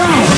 Oh!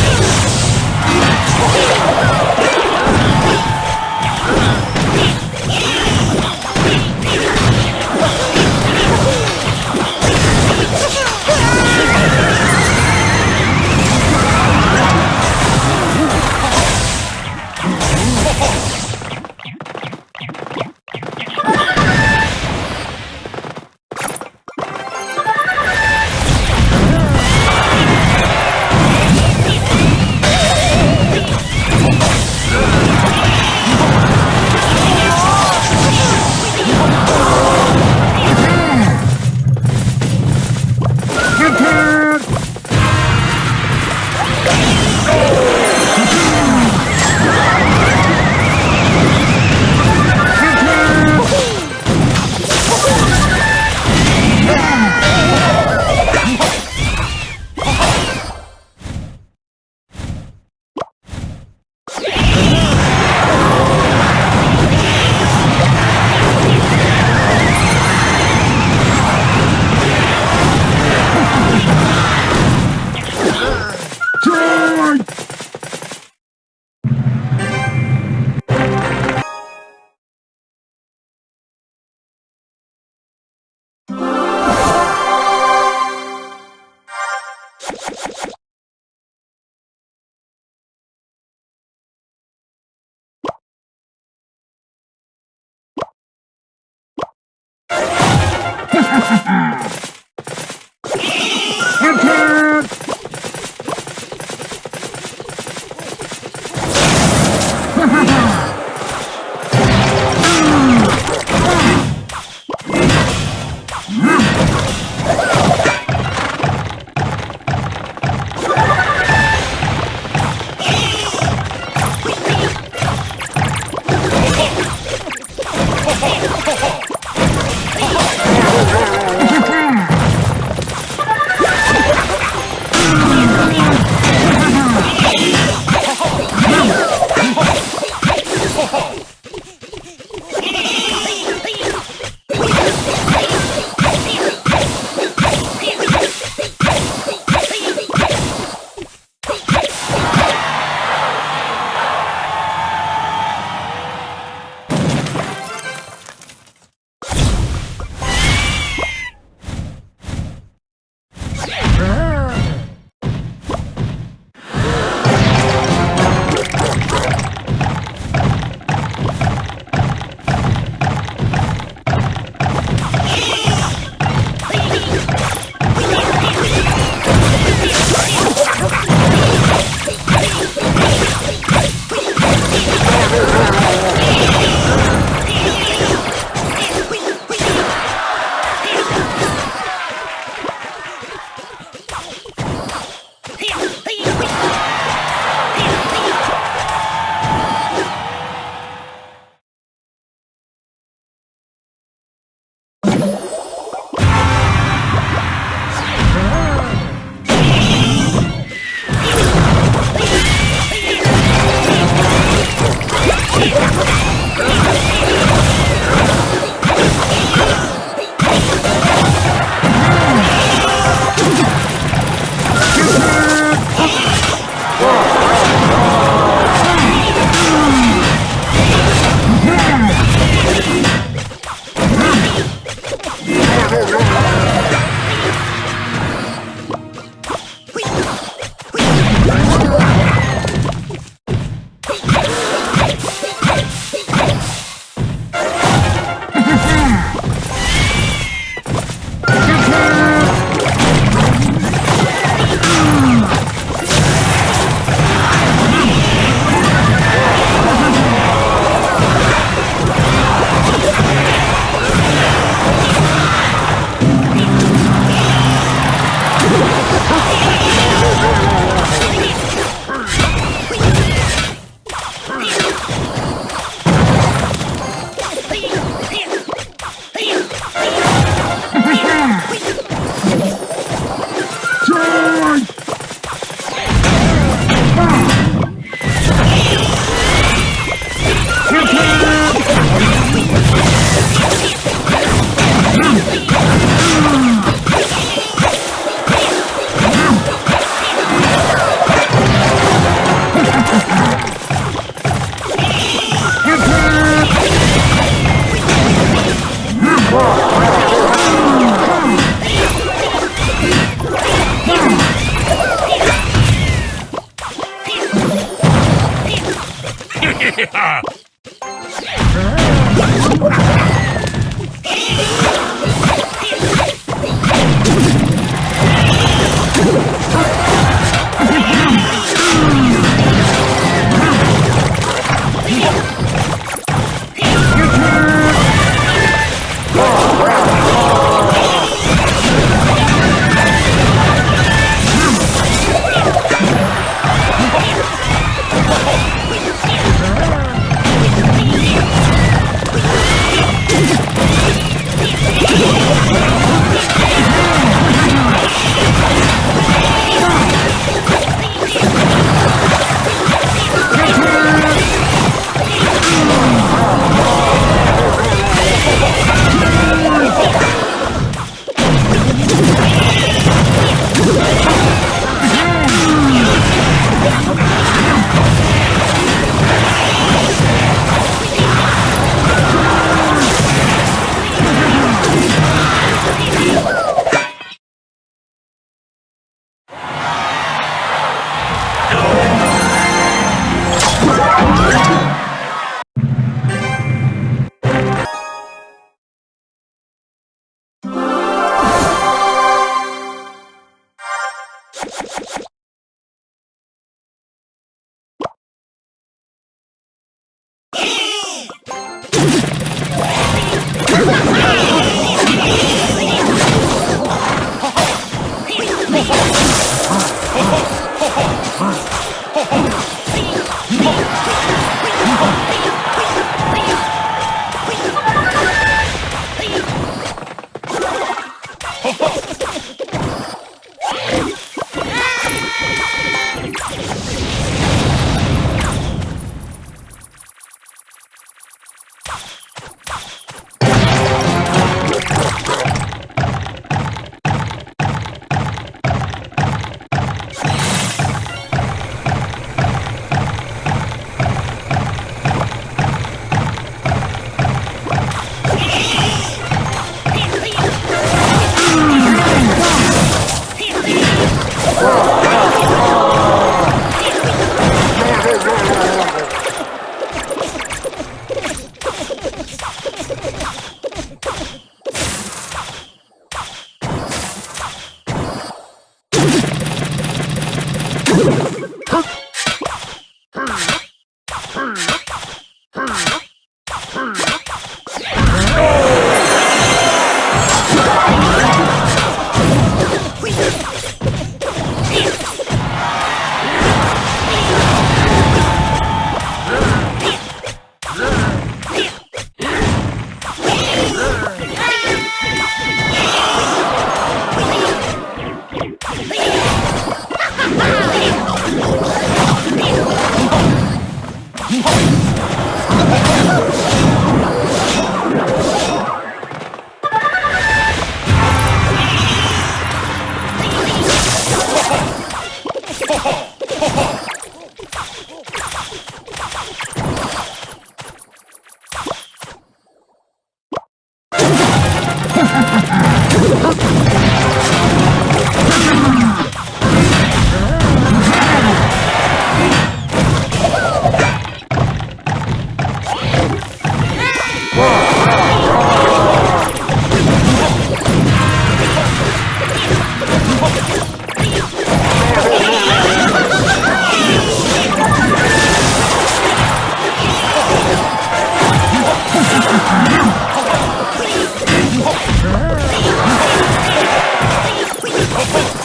yeah.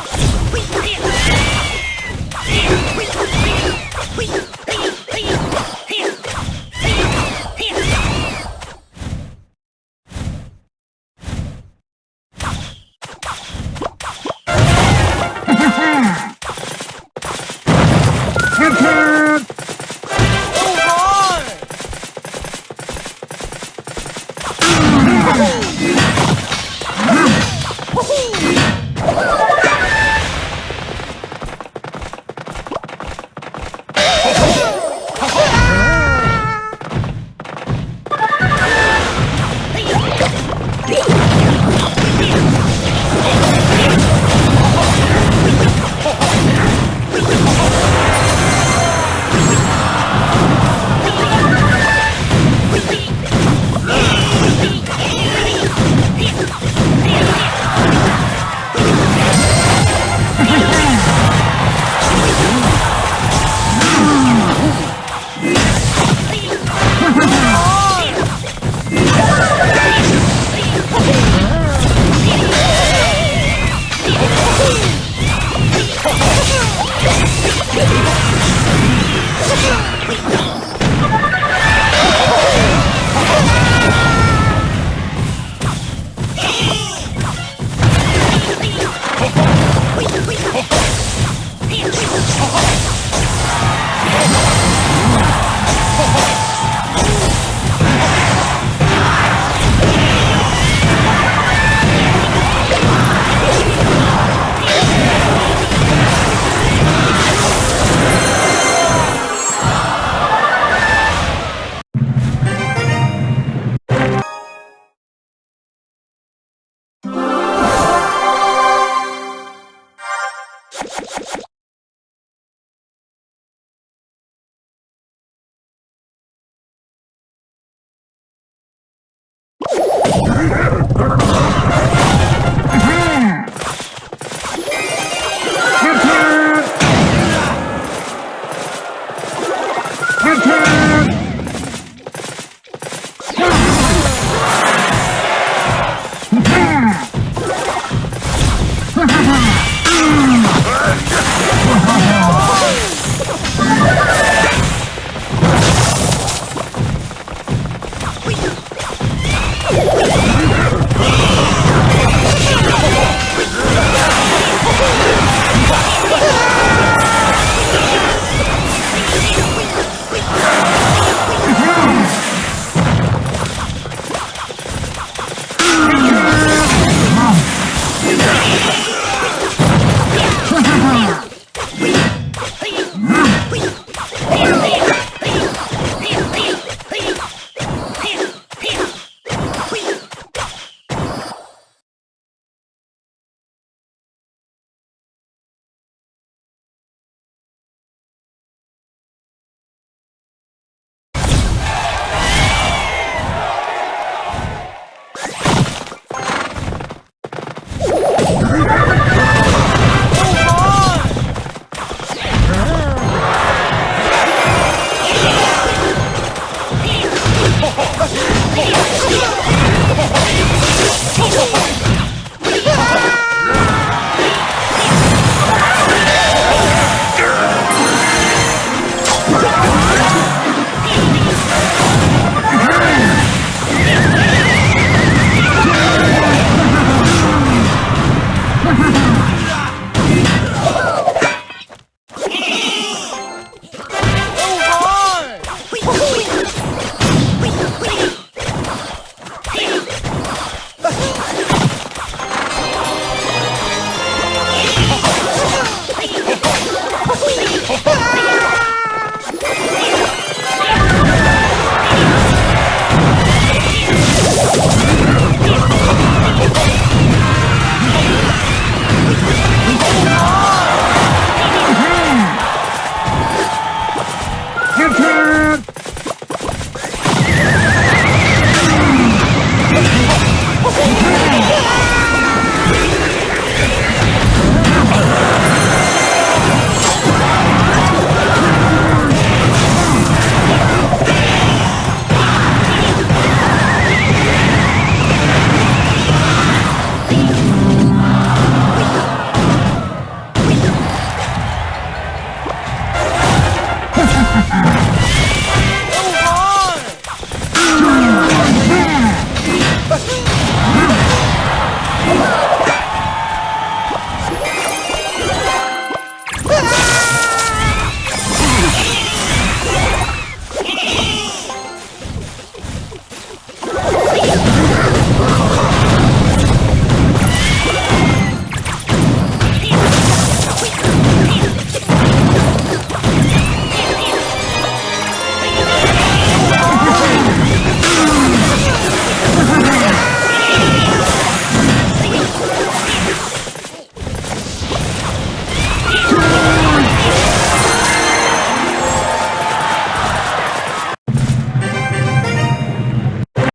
Wait, wait, wait.